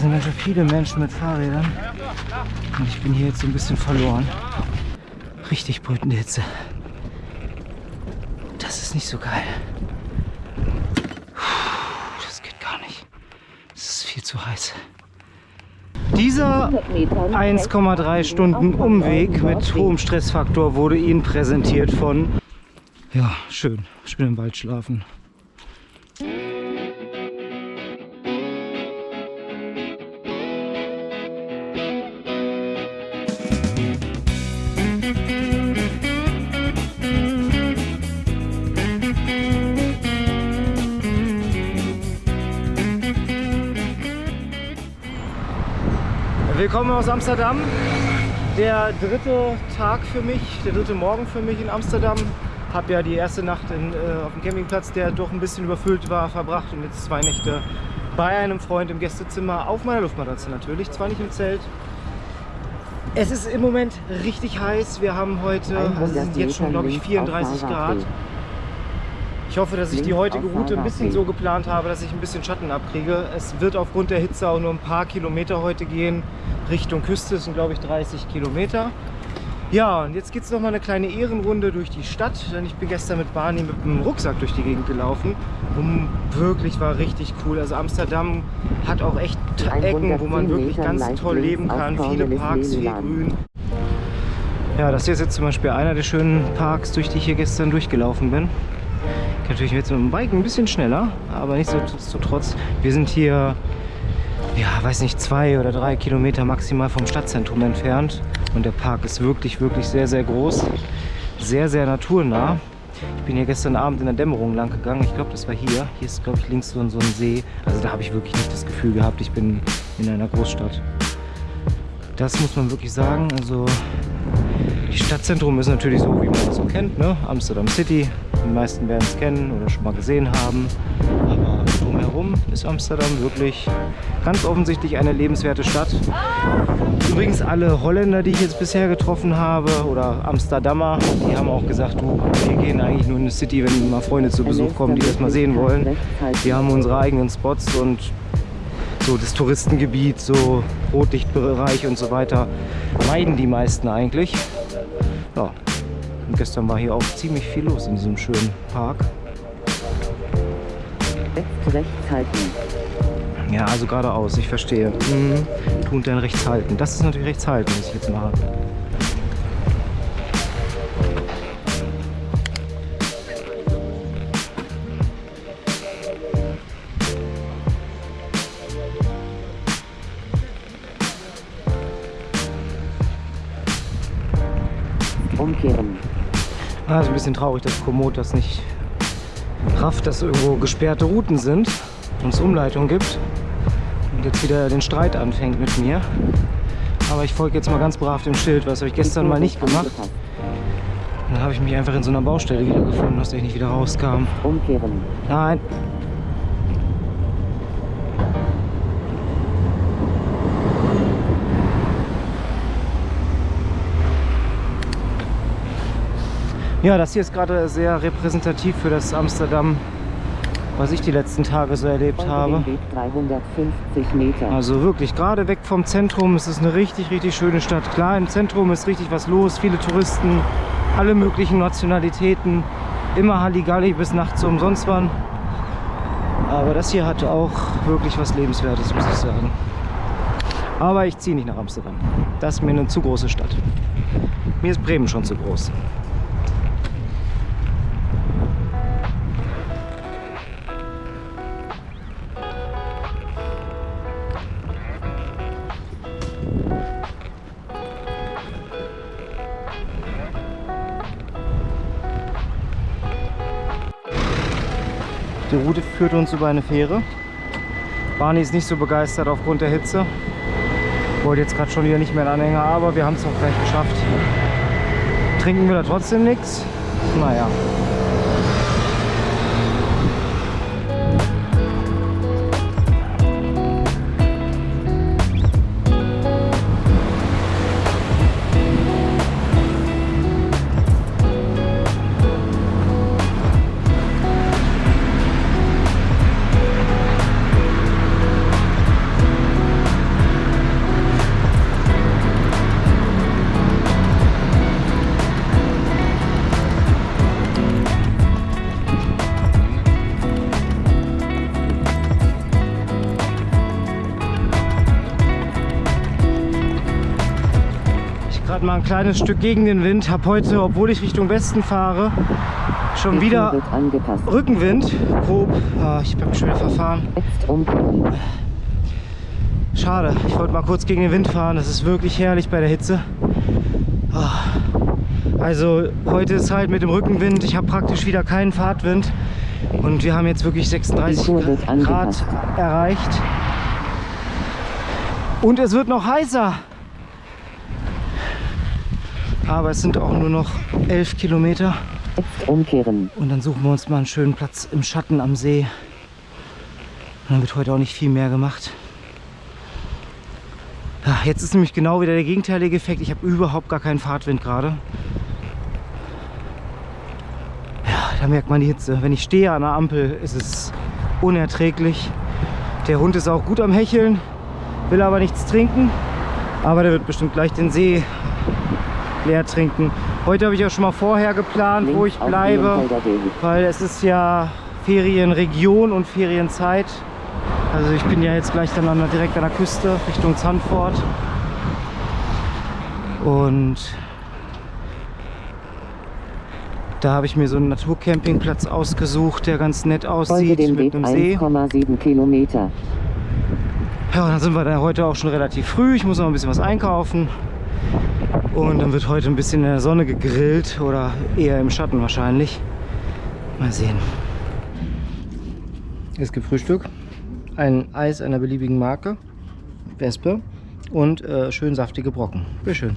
Hier sind ganz schön viele Menschen mit Fahrrädern. Und ich bin hier jetzt so ein bisschen verloren. Richtig brütende Hitze. Das ist nicht so geil. Das geht gar nicht. Es ist viel zu heiß. Dieser 1,3 Stunden Umweg mit hohem Stressfaktor wurde Ihnen präsentiert von... Ja, schön. Ich bin im Wald schlafen. Willkommen aus Amsterdam. Der dritte Tag für mich, der dritte Morgen für mich in Amsterdam. Habe ja die erste Nacht in, äh, auf dem Campingplatz, der doch ein bisschen überfüllt war, verbracht und jetzt zwei Nächte bei einem Freund im Gästezimmer auf meiner Luftmatratze natürlich, zwar nicht im Zelt. Es ist im Moment richtig heiß. Wir haben heute, also es sind jetzt schon glaube ich 34 Grad. Ich hoffe, dass ich die heutige Route ein bisschen so geplant habe, dass ich ein bisschen Schatten abkriege. Es wird aufgrund der Hitze auch nur ein paar Kilometer heute gehen. Richtung Küste sind, glaube ich, 30 Kilometer. Ja, und jetzt geht es noch mal eine kleine Ehrenrunde durch die Stadt, denn ich bin gestern mit Barney mit dem Rucksack durch die Gegend gelaufen und wirklich war richtig cool. Also Amsterdam hat auch echt Ecken, wo man wirklich ganz toll leben kann, viele Parks, viel Grün. Ja, das hier ist jetzt zum Beispiel einer der schönen Parks, durch die ich hier gestern durchgelaufen bin. Ich natürlich jetzt mit dem Bike ein bisschen schneller, aber nichtsdestotrotz, wir sind hier ja, weiß nicht, zwei oder drei Kilometer maximal vom Stadtzentrum entfernt. Und der Park ist wirklich, wirklich sehr, sehr groß. Sehr, sehr naturnah. Ich bin hier gestern Abend in der Dämmerung lang gegangen. Ich glaube, das war hier. Hier ist, glaube ich, links so ein, so ein See. Also da habe ich wirklich nicht das Gefühl gehabt, ich bin in einer Großstadt. Das muss man wirklich sagen. Also Stadtzentrum ist natürlich so, wie man es so kennt. Ne? Amsterdam City. Die meisten werden es kennen oder schon mal gesehen haben. Aber drumherum ist Amsterdam wirklich ganz offensichtlich eine lebenswerte Stadt. Übrigens alle Holländer, die ich jetzt bisher getroffen habe oder Amsterdamer, die haben auch gesagt, du, wir gehen eigentlich nur in die City, wenn mal Freunde zu Besuch kommen, die das mal sehen wollen. Wir haben unsere eigenen Spots und so das Touristengebiet, so Rotlichtbereich und so weiter, meiden die meisten eigentlich. Ja. Und gestern war hier auch ziemlich viel los in diesem schönen Park. Rechts halten. Ja, also geradeaus, ich verstehe. Mhm. Tu und dann rechts halten. Das ist natürlich rechts halten, was ich jetzt mache. Umkehren. Ah, ist ein bisschen traurig, dass Komoot das nicht rafft, dass irgendwo gesperrte Routen sind und es Umleitung gibt und jetzt wieder den Streit anfängt mit mir. Aber ich folge jetzt mal ganz brav dem Schild, was habe ich gestern mal nicht gemacht. Dann habe ich mich einfach in so einer Baustelle wiedergefunden, aus der ich nicht wieder rauskam. Umkehren. Nein. Ja, das hier ist gerade sehr repräsentativ für das Amsterdam, was ich die letzten Tage so erlebt habe. 350 Meter. Also wirklich, gerade weg vom Zentrum, es ist eine richtig, richtig schöne Stadt. Klar, im Zentrum ist richtig was los, viele Touristen, alle möglichen Nationalitäten, immer Halligalli bis nachts umsonst waren. Aber das hier hatte auch wirklich was Lebenswertes, muss ich sagen. Aber ich ziehe nicht nach Amsterdam. Das ist mir eine zu große Stadt. Mir ist Bremen schon zu groß. Route führt uns über eine Fähre. Barney ist nicht so begeistert aufgrund der Hitze. Wollte jetzt gerade schon wieder nicht mehr einen Anhänger, aber wir haben es auch gleich geschafft. Trinken wir da trotzdem nichts? Naja. Gerade mal ein kleines Stück gegen den Wind. Habe heute, obwohl ich Richtung Westen fahre, schon wieder. Rückenwind. Grob. Ah, ich bin schon wieder verfahren. Schade. Ich wollte mal kurz gegen den Wind fahren. Das ist wirklich herrlich bei der Hitze. Ah. Also heute ist halt mit dem Rückenwind. Ich habe praktisch wieder keinen Fahrtwind. Und wir haben jetzt wirklich 36 Die Tour wird Grad erreicht. Und es wird noch heißer. Aber es sind auch nur noch 11 Kilometer. Jetzt umkehren. Und dann suchen wir uns mal einen schönen Platz im Schatten am See. Und dann wird heute auch nicht viel mehr gemacht. Ja, jetzt ist nämlich genau wieder der gegenteilige Effekt. Ich habe überhaupt gar keinen Fahrtwind gerade. Ja, da merkt man die Hitze. Wenn ich stehe an der Ampel, ist es unerträglich. Der Hund ist auch gut am Hecheln, will aber nichts trinken. Aber der wird bestimmt gleich den See leer trinken. Heute habe ich auch schon mal vorher geplant, wo ich Links bleibe. Weil es ist ja Ferienregion und Ferienzeit. Also ich bin ja jetzt gleich dann an, direkt an der Küste Richtung Zandvoort. Und da habe ich mir so einen Naturcampingplatz ausgesucht, der ganz nett aussieht dem Weg mit einem See. 1,7 Kilometer. Ja, und dann sind wir da heute auch schon relativ früh. Ich muss noch ein bisschen was einkaufen. Und dann wird heute ein bisschen in der Sonne gegrillt oder eher im Schatten wahrscheinlich. Mal sehen. Es gibt Frühstück, ein Eis einer beliebigen Marke, Wespe und äh, schön saftige Brocken. Sehr schön.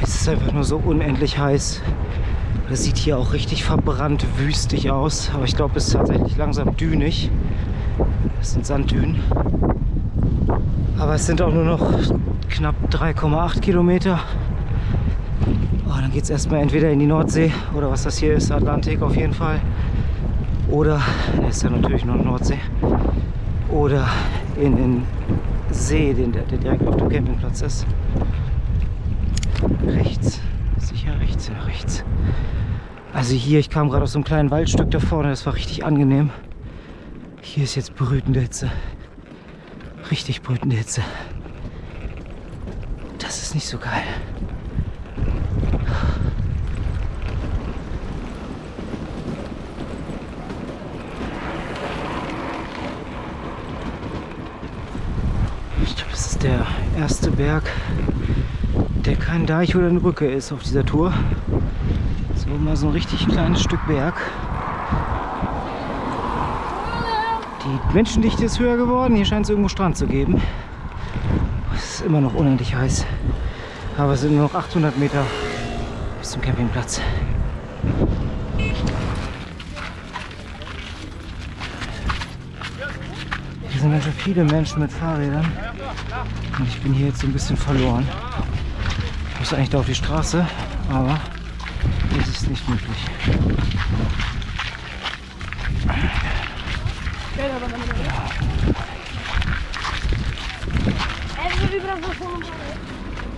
Es ist einfach nur so unendlich heiß. Das sieht hier auch richtig verbrannt, wüstig aus. Aber ich glaube, es ist tatsächlich langsam dünig. Das sind Sanddünen. Aber es sind auch nur noch knapp 3,8 Kilometer. Oh, dann geht es erstmal entweder in die Nordsee oder was das hier ist, Atlantik auf jeden Fall. Oder, ist ja natürlich nur Nordsee. Oder in den See, den, der, der direkt auf dem Campingplatz ist. Rechts. Sicher rechts, ja rechts. Also hier, ich kam gerade aus so einem kleinen Waldstück da vorne, das war richtig angenehm. Hier ist jetzt brütende Hitze. Richtig brütende Hitze. Das ist nicht so geil. Ich glaube, das ist der erste Berg, der kein Deich oder eine Brücke ist auf dieser Tour. So mal so ein richtig kleines Stück Berg. Die Menschendichte ist höher geworden. Hier scheint es irgendwo Strand zu geben. Es ist immer noch unendlich heiß. Aber es sind nur noch 800 Meter bis zum Campingplatz. Hier sind ganz schön viele Menschen mit Fahrrädern. Und ich bin hier jetzt so ein bisschen verloren. Ich muss eigentlich da auf die Straße, aber das ist nicht möglich.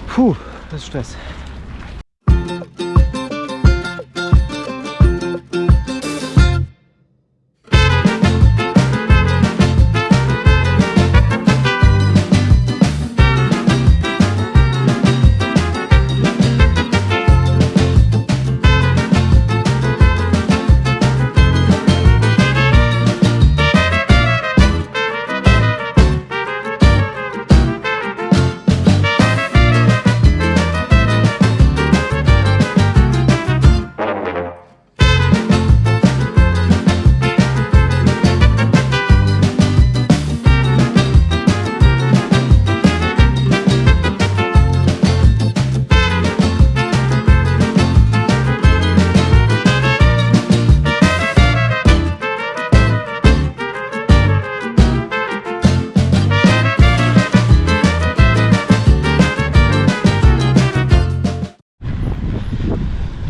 Puh, das ist Stress.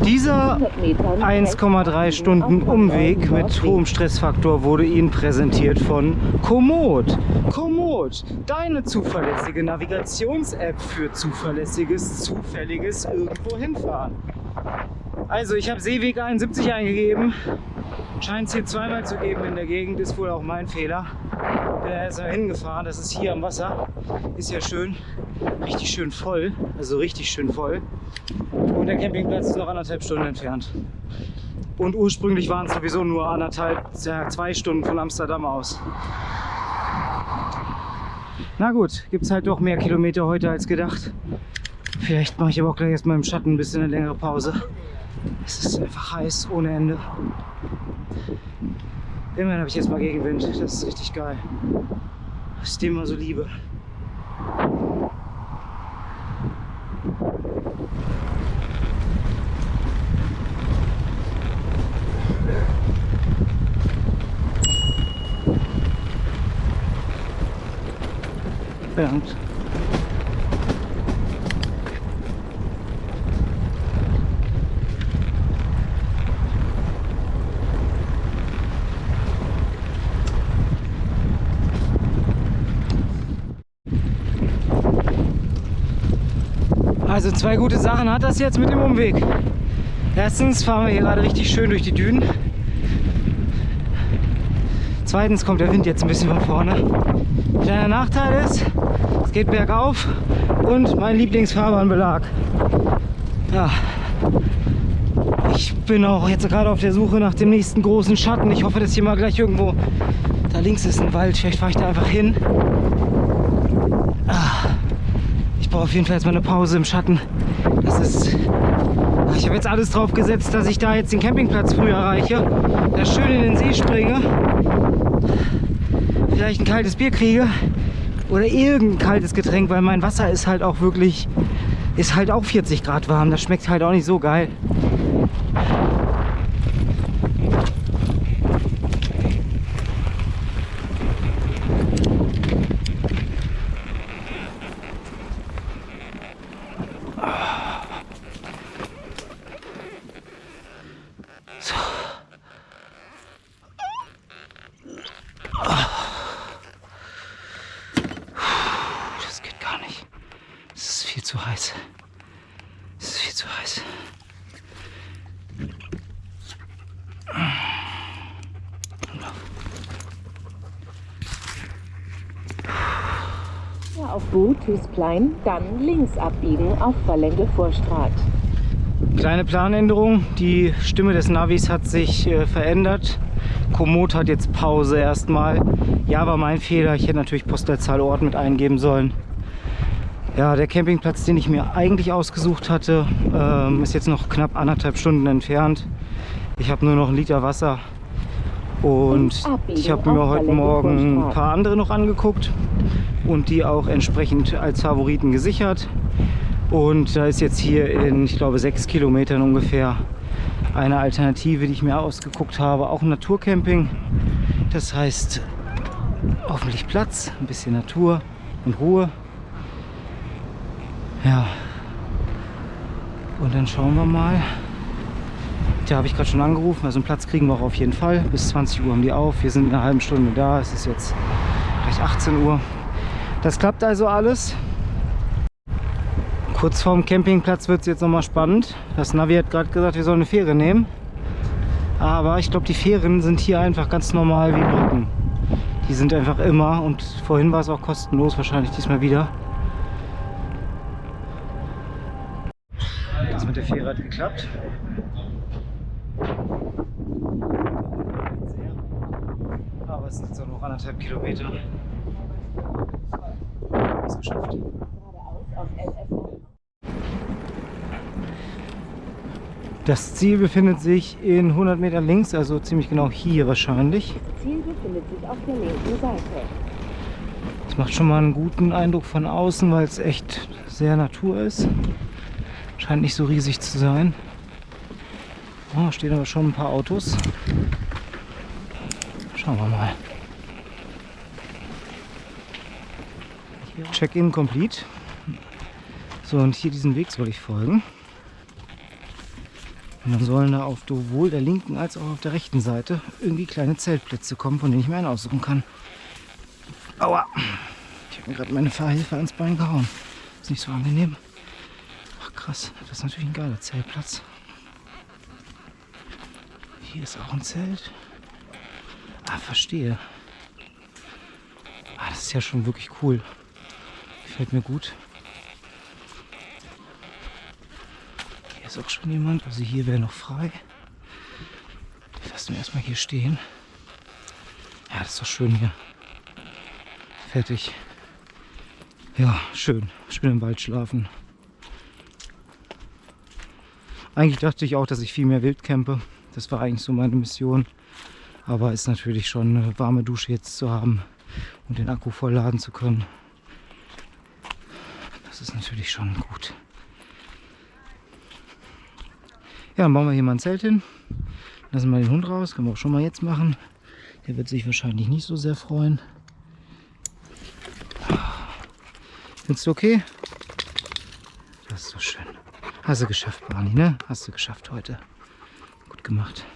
Dieser 100 Metern 1,3 Stunden Umweg mit hohem Stressfaktor wurde Ihnen präsentiert von Komoot. Komoot, deine zuverlässige Navigations-App für zuverlässiges, zufälliges irgendwo hinfahren. Also ich habe Seeweg 71 eingegeben Scheint es hier zweimal zu geben in der Gegend, ist wohl auch mein Fehler. Bin da erst hingefahren, das ist hier am Wasser. Ist ja schön, richtig schön voll, also richtig schön voll. Und der Campingplatz ist noch anderthalb Stunden entfernt. Und ursprünglich waren es sowieso nur anderthalb, zwei Stunden von Amsterdam aus. Na gut, gibt es halt doch mehr Kilometer heute als gedacht. Vielleicht mache ich aber auch gleich erstmal im Schatten ein bisschen eine längere Pause. Es ist einfach heiß ohne Ende. Immerhin habe ich jetzt mal Gegenwind. Das ist richtig geil. Was ich dem immer so liebe. Bedankt. Also zwei gute Sachen hat das jetzt mit dem Umweg. Erstens fahren wir hier gerade richtig schön durch die Dünen. Zweitens kommt der Wind jetzt ein bisschen von vorne. Kleiner Nachteil ist, es geht bergauf und mein Lieblingsfahrbahnbelag. Ja, ich bin auch jetzt gerade auf der Suche nach dem nächsten großen Schatten. Ich hoffe, dass hier mal gleich irgendwo, da links ist ein Wald, vielleicht fahre ich da einfach hin. Ah, brauche auf jeden Fall jetzt mal eine Pause im Schatten. Das ist ich habe jetzt alles drauf gesetzt, dass ich da jetzt den Campingplatz früh erreiche, da schön in den See springe, vielleicht ein kaltes Bier kriege oder irgendein kaltes Getränk, weil mein Wasser ist halt auch wirklich, ist halt auch 40 Grad warm. Das schmeckt halt auch nicht so geil. Das geht gar nicht. Es ist viel zu heiß. Es ist viel zu heiß. Ja, auf Boot Hüsplein, dann links abbiegen auf Verlänge Vorstraat. Kleine Planänderung. Die Stimme des Navis hat sich äh, verändert. Komoot hat jetzt Pause erstmal. Ja, war mein Fehler. Ich hätte natürlich Postleitzahl Ort mit eingeben sollen. Ja, der Campingplatz, den ich mir eigentlich ausgesucht hatte, ähm, ist jetzt noch knapp anderthalb Stunden entfernt. Ich habe nur noch einen Liter Wasser und ich habe mir heute Morgen ein paar andere noch angeguckt und die auch entsprechend als Favoriten gesichert. Und da ist jetzt hier in, ich glaube, sechs Kilometern ungefähr eine Alternative, die ich mir ausgeguckt habe. Auch ein Naturcamping. Das heißt, hoffentlich Platz, ein bisschen Natur und Ruhe. Ja. Und dann schauen wir mal. Da habe ich gerade schon angerufen. Also einen Platz kriegen wir auch auf jeden Fall. Bis 20 Uhr haben die auf. Wir sind in einer halben Stunde da. Es ist jetzt gleich 18 Uhr. Das klappt also alles. Kurz vorm Campingplatz wird es jetzt nochmal spannend. Das Navi hat gerade gesagt, wir sollen eine Fähre nehmen. Aber ich glaube, die Fähren sind hier einfach ganz normal wie Brücken. Die sind einfach immer und vorhin war es auch kostenlos, wahrscheinlich diesmal wieder. Fähre hat geklappt. Aber es sind auch noch anderthalb Kilometer. Es geschafft. Das Ziel befindet sich in 100 Meter links, also ziemlich genau hier wahrscheinlich. Ziel befindet sich auf der linken Seite. Das macht schon mal einen guten Eindruck von außen, weil es echt sehr Natur ist. Scheint nicht so riesig zu sein. Oh, stehen aber schon ein paar Autos. Schauen wir mal. Check-in complete. So, und hier diesen Weg soll ich folgen. Und dann sollen da auf sowohl der linken als auch auf der rechten Seite irgendwie kleine Zeltplätze kommen, von denen ich mir einen aussuchen kann. Aua! Ich habe mir gerade meine Fahrhilfe ans Bein gehauen. Ist nicht so angenehm. Krass, das ist natürlich ein geiler Zeltplatz. Hier ist auch ein Zelt. Ah, verstehe. Ah, das ist ja schon wirklich cool. Gefällt mir gut. Hier ist auch schon jemand. Also hier wäre noch frei. Ich lasse ihn erstmal hier stehen. Ja, das ist doch schön hier. Fertig. Ja, schön. Schön im Wald schlafen. Eigentlich dachte ich auch, dass ich viel mehr wild campe. Das war eigentlich so meine Mission. Aber ist natürlich schon eine warme Dusche jetzt zu haben und den Akku vollladen zu können. Das ist natürlich schon gut. Ja, dann bauen wir hier mal ein Zelt hin. Lassen wir den Hund raus. Können wir auch schon mal jetzt machen. Der wird sich wahrscheinlich nicht so sehr freuen. Findest du okay? Das ist so schön. Hast du geschafft, Barney, ne? Hast du geschafft heute. Gut gemacht.